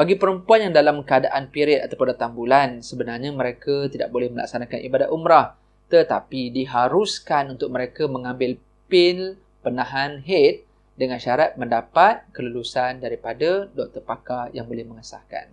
Bagi perempuan yang dalam keadaan period ataupun datang bulan, sebenarnya mereka tidak boleh melaksanakan ibadat umrah. Tetapi diharuskan untuk mereka mengambil pil penahan haid dengan syarat mendapat kelulusan daripada doktor pakar yang boleh mengesahkan.